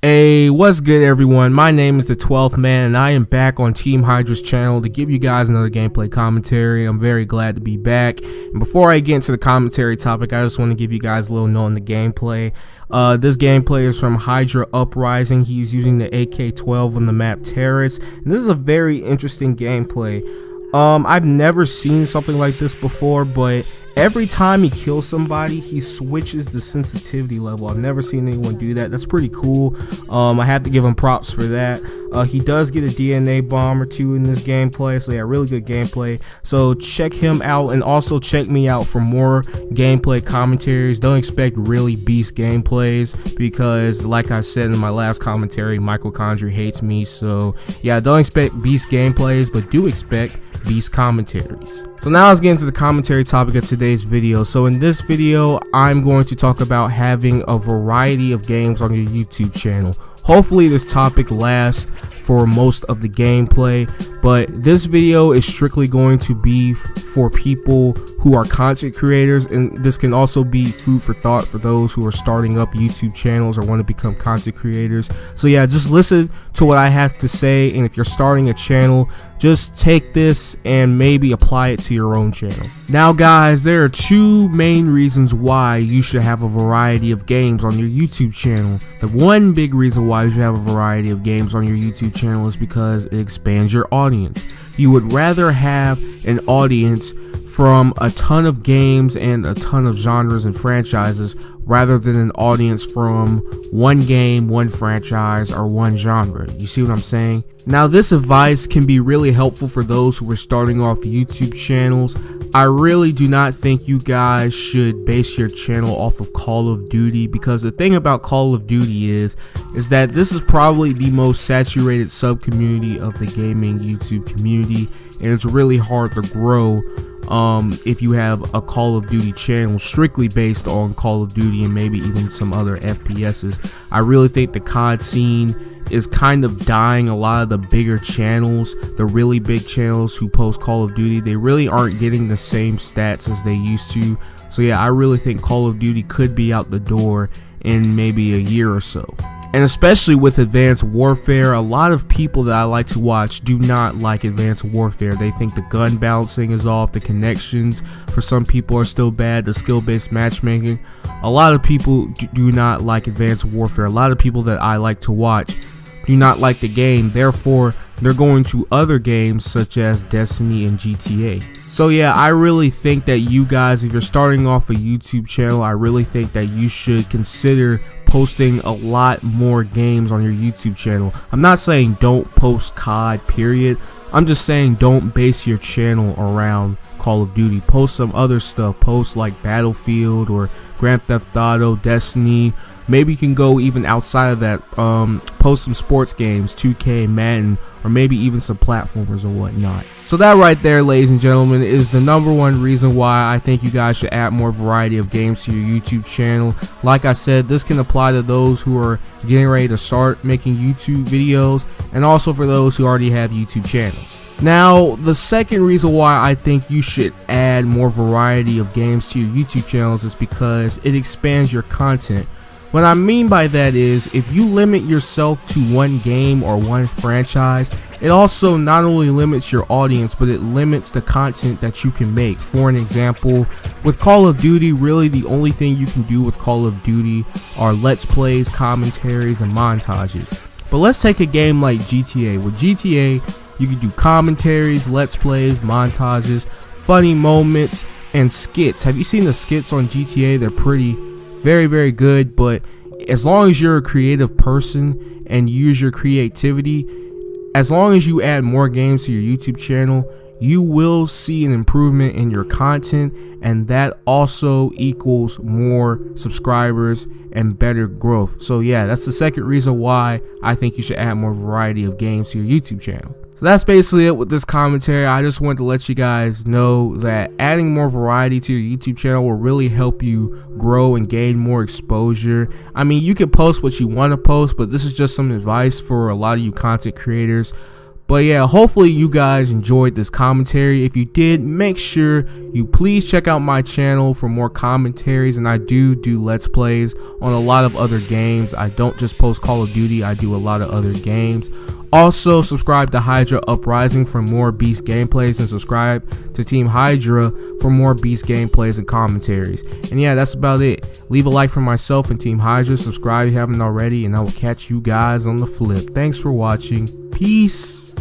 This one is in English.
Hey, what's good everyone? My name is the 12th man and I am back on Team Hydra's channel to give you guys another gameplay commentary. I'm very glad to be back. And before I get into the commentary topic, I just want to give you guys a little note on the gameplay. Uh, this gameplay is from Hydra Uprising. He's using the AK-12 on the map Terrace. And this is a very interesting gameplay. Um, I've never seen something like this before, but every time he kills somebody he switches the sensitivity level. I've never seen anyone do that. That's pretty cool. Um, i have to give him props for that. Uh, he does get a dna bomb or two in this gameplay so yeah really good gameplay. So check him out and also check me out for more gameplay commentaries. Don't expect really beast gameplays because like i said in my last commentary michael condrey hates me. So yeah don't expect beast gameplays but do expect beast commentaries so now let's get into the commentary topic of today's video. So in this video, I'm going to talk about having a variety of games on your YouTube channel. Hopefully this topic lasts for most of the gameplay, but this video is strictly going to be for people who are content creators and this can also be food for thought for those who are starting up YouTube channels or want to become content creators. So yeah, just listen to what I have to say and if you're starting a channel, just take this and maybe apply it to your own channel. Now guys, there are two main reasons why you should have a variety of games on your YouTube channel. The one big reason why you should have a variety of games on your YouTube channel is because it expands your audience. You would rather have an audience from a ton of games and a ton of genres and franchises rather than an audience from one game, one franchise, or one genre. You see what I'm saying? Now this advice can be really helpful for those who are starting off YouTube channels. I really do not think you guys should base your channel off of Call of Duty because the thing about Call of Duty is is that this is probably the most saturated sub community of the gaming YouTube community and it's really hard to grow um, if you have a Call of Duty channel strictly based on Call of Duty and maybe even some other FPSs. I really think the COD scene is kind of dying a lot of the bigger channels the really big channels who post call of duty they really aren't getting the same stats as they used to so yeah i really think call of duty could be out the door in maybe a year or so and especially with Advanced Warfare, a lot of people that I like to watch do not like Advanced Warfare. They think the gun balancing is off, the connections for some people are still bad, the skill-based matchmaking. A lot of people do not like Advanced Warfare. A lot of people that I like to watch do not like the game, therefore they're going to other games such as Destiny and GTA. So yeah, I really think that you guys, if you're starting off a YouTube channel, I really think that you should consider posting a lot more games on your YouTube channel. I'm not saying don't post COD, period. I'm just saying don't base your channel around Call of Duty. Post some other stuff. Post like Battlefield or Grand Theft Auto, Destiny. Maybe you can go even outside of that. Um, post some sports games, 2K, Madden, or maybe even some platformers or whatnot. So that right there, ladies and gentlemen, is the number one reason why I think you guys should add more variety of games to your YouTube channel. Like I said, this can apply to those who are getting ready to start making YouTube videos and also for those who already have YouTube channels. Now, the second reason why I think you should add more variety of games to your YouTube channels is because it expands your content. What I mean by that is if you limit yourself to one game or one franchise, it also not only limits your audience, but it limits the content that you can make. For an example, with Call of Duty, really the only thing you can do with Call of Duty are let's plays, commentaries, and montages. But let's take a game like GTA. With GTA, you can do commentaries, let's plays, montages, funny moments, and skits. Have you seen the skits on GTA? They're pretty very very good but as long as you're a creative person and use your creativity as long as you add more games to your YouTube channel you will see an improvement in your content and that also equals more subscribers and better growth. So yeah that's the second reason why I think you should add more variety of games to your YouTube channel so that's basically it with this commentary. I just wanted to let you guys know that adding more variety to your YouTube channel will really help you grow and gain more exposure. I mean, you can post what you want to post, but this is just some advice for a lot of you content creators. But yeah, hopefully you guys enjoyed this commentary. If you did, make sure you please check out my channel for more commentaries. And I do do Let's Plays on a lot of other games. I don't just post Call of Duty, I do a lot of other games. Also, subscribe to Hydra Uprising for more Beast gameplays and subscribe to Team Hydra for more Beast gameplays and commentaries. And yeah, that's about it. Leave a like for myself and Team Hydra. Subscribe if you haven't already, and I will catch you guys on the flip. Thanks for watching. Peace.